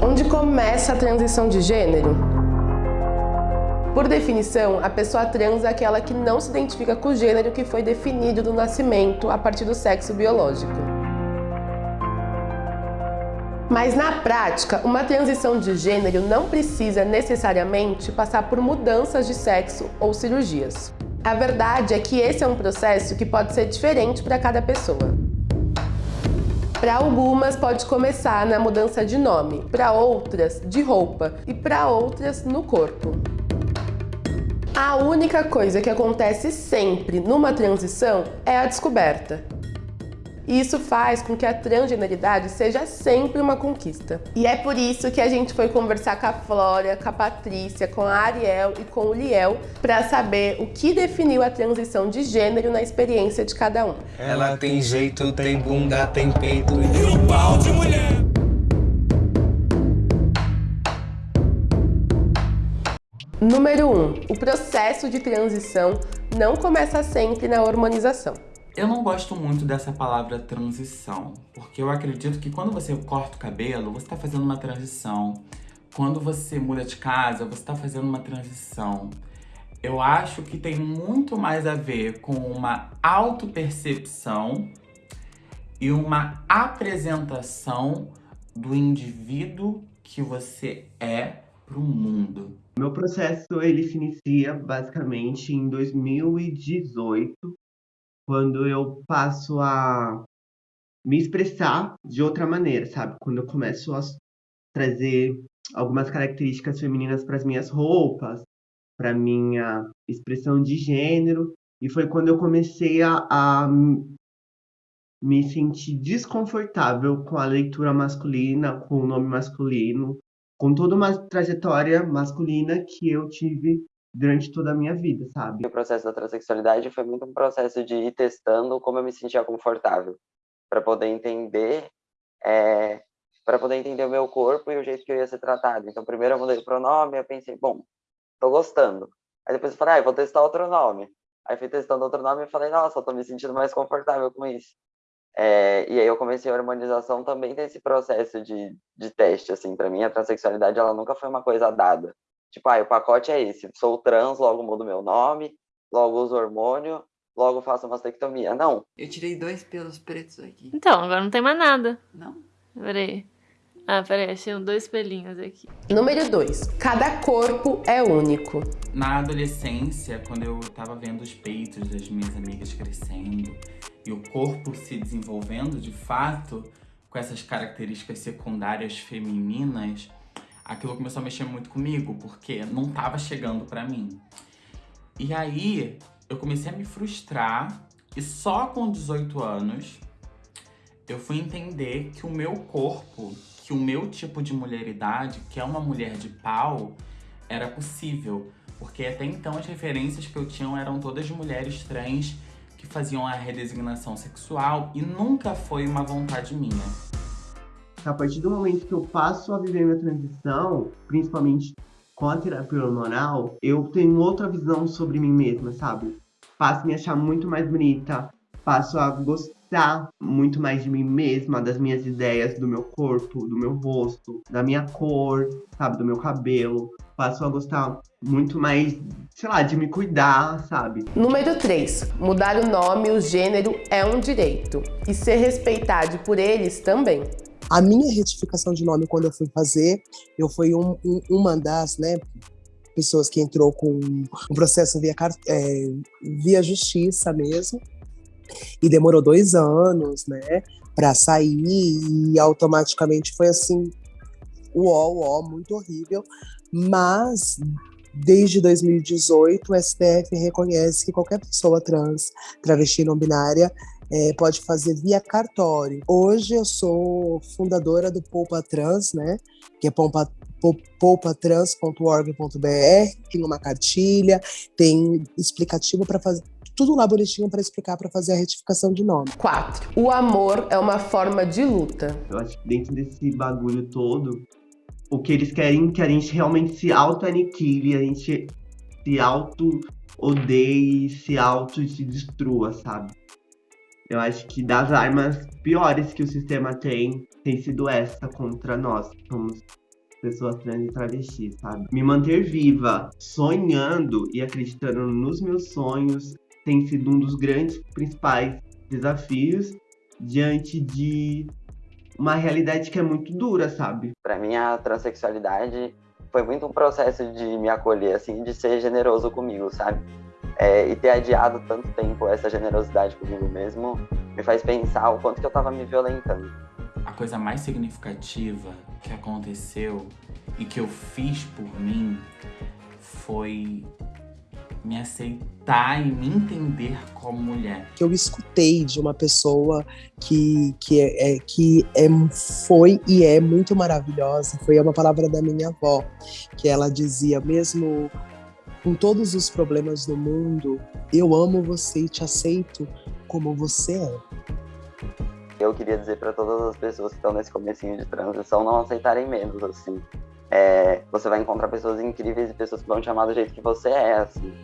Onde começa a transição de gênero? Por definição, a pessoa trans é aquela que não se identifica com o gênero que foi definido no nascimento a partir do sexo biológico. Mas na prática, uma transição de gênero não precisa necessariamente passar por mudanças de sexo ou cirurgias. A verdade é que esse é um processo que pode ser diferente para cada pessoa. Para algumas pode começar na mudança de nome, para outras de roupa e para outras no corpo. A única coisa que acontece sempre numa transição é a descoberta. E isso faz com que a transgeneridade seja sempre uma conquista. E é por isso que a gente foi conversar com a Flora, com a Patrícia, com a Ariel e com o Liel para saber o que definiu a transição de gênero na experiência de cada um. Ela tem jeito, tem bunda, tem peito e um pau de mulher. Número 1. Um, o processo de transição não começa sempre na hormonização. Eu não gosto muito dessa palavra transição, porque eu acredito que quando você corta o cabelo, você está fazendo uma transição. Quando você muda de casa, você está fazendo uma transição. Eu acho que tem muito mais a ver com uma autopercepção e uma apresentação do indivíduo que você é para o mundo. Meu processo ele se inicia basicamente em 2018, quando eu passo a me expressar de outra maneira, sabe? Quando eu começo a trazer algumas características femininas para as minhas roupas, para minha expressão de gênero, e foi quando eu comecei a, a me sentir desconfortável com a leitura masculina, com o nome masculino, com toda uma trajetória masculina que eu tive durante toda a minha vida, sabe? O processo da transexualidade foi muito um processo de ir testando como eu me sentia confortável, para poder entender, é, para poder entender o meu corpo e o jeito que eu ia ser tratado. Então, primeiro eu mudei o pronome, eu pensei, bom, tô gostando. Aí depois eu falei, ah, eu vou testar outro nome. Aí fui testando outro nome e falei, nossa, eu tô me sentindo mais confortável com isso. É, e aí eu comecei a harmonização também desse processo de, de teste, assim, para mim a transexualidade ela nunca foi uma coisa dada. Tipo, ah, o pacote é esse, sou trans, logo mudo meu nome, logo uso hormônio, logo faço mastectomia. Não. Eu tirei dois pelos pretos aqui. Então, agora não tem mais nada. Não? Peraí. Ah, peraí, achei dois pelinhos aqui. Número 2. Cada corpo é único. Na adolescência, quando eu tava vendo os peitos das minhas amigas crescendo e o corpo se desenvolvendo de fato, com essas características secundárias femininas, aquilo começou a mexer muito comigo, porque não tava chegando pra mim. E aí, eu comecei a me frustrar e só com 18 anos eu fui entender que o meu corpo, que o meu tipo de mulheridade, que é uma mulher de pau, era possível. Porque até então as referências que eu tinha eram todas de mulheres trans que faziam a redesignação sexual e nunca foi uma vontade minha a partir do momento que eu passo a viver minha transição, principalmente com a terapia hormonal, eu tenho outra visão sobre mim mesma, sabe? Passo a me achar muito mais bonita, passo a gostar muito mais de mim mesma, das minhas ideias, do meu corpo, do meu rosto, da minha cor, sabe? Do meu cabelo. Passo a gostar muito mais, sei lá, de me cuidar, sabe? Número 3. Mudar o nome, o gênero é um direito. E ser respeitado por eles também. A minha retificação de nome, quando eu fui fazer, eu fui um, um, uma das né, pessoas que entrou com um processo via, é, via justiça mesmo. E demorou dois anos, né, para sair e automaticamente foi assim, uó, uó, muito horrível. Mas desde 2018 o STF reconhece que qualquer pessoa trans, travesti não binária é, pode fazer via cartório. Hoje eu sou fundadora do Poupa Trans, né? Que é poupa, poupatrans.org.br, tem uma cartilha, tem explicativo para fazer tudo lá bonitinho para explicar para fazer a retificação de nome. 4. O amor é uma forma de luta. Eu acho que dentro desse bagulho todo, o que eles querem é que a gente realmente se auto-aniquile, a gente se auto-odeie, se auto-se destrua, sabe? Eu acho que das armas piores que o sistema tem, tem sido essa contra nós, que somos pessoas trans e travestis, sabe? Me manter viva, sonhando e acreditando nos meus sonhos tem sido um dos grandes principais desafios diante de uma realidade que é muito dura, sabe? Para mim, a transexualidade foi muito um processo de me acolher, assim, de ser generoso comigo, sabe? É, e ter adiado tanto tempo essa generosidade comigo mesmo me faz pensar o quanto que eu tava me violentando. A coisa mais significativa que aconteceu e que eu fiz por mim foi me aceitar e me entender como mulher. Que eu escutei de uma pessoa que, que, é, é, que é, foi e é muito maravilhosa, foi uma palavra da minha avó, que ela dizia, mesmo com todos os problemas do mundo, eu amo você e te aceito como você é. Eu queria dizer para todas as pessoas que estão nesse comecinho de transição não aceitarem menos, assim. É, você vai encontrar pessoas incríveis e pessoas que vão te amar do jeito que você é, assim.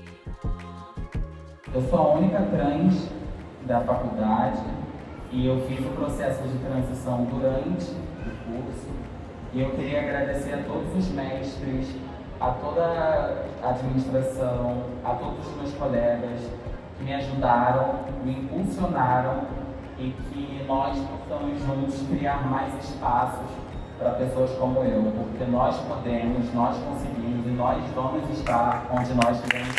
Eu sou a única trans da faculdade e eu fiz o processo de transição durante o curso. E eu queria agradecer a todos os mestres, a toda a administração, a todos os meus colegas que me ajudaram, me impulsionaram e que nós possamos juntos criar mais espaços para pessoas como eu, porque nós podemos, nós conseguimos e nós vamos estar onde nós queremos.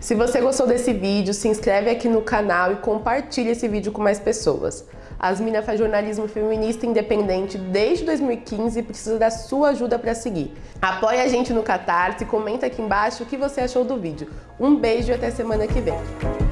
Se você gostou desse vídeo, se inscreve aqui no canal e compartilha esse vídeo com mais pessoas. As Mina faz jornalismo feminista independente desde 2015 e precisa da sua ajuda para seguir. Apoie a gente no Catarse, comenta aqui embaixo o que você achou do vídeo. Um beijo e até semana que vem.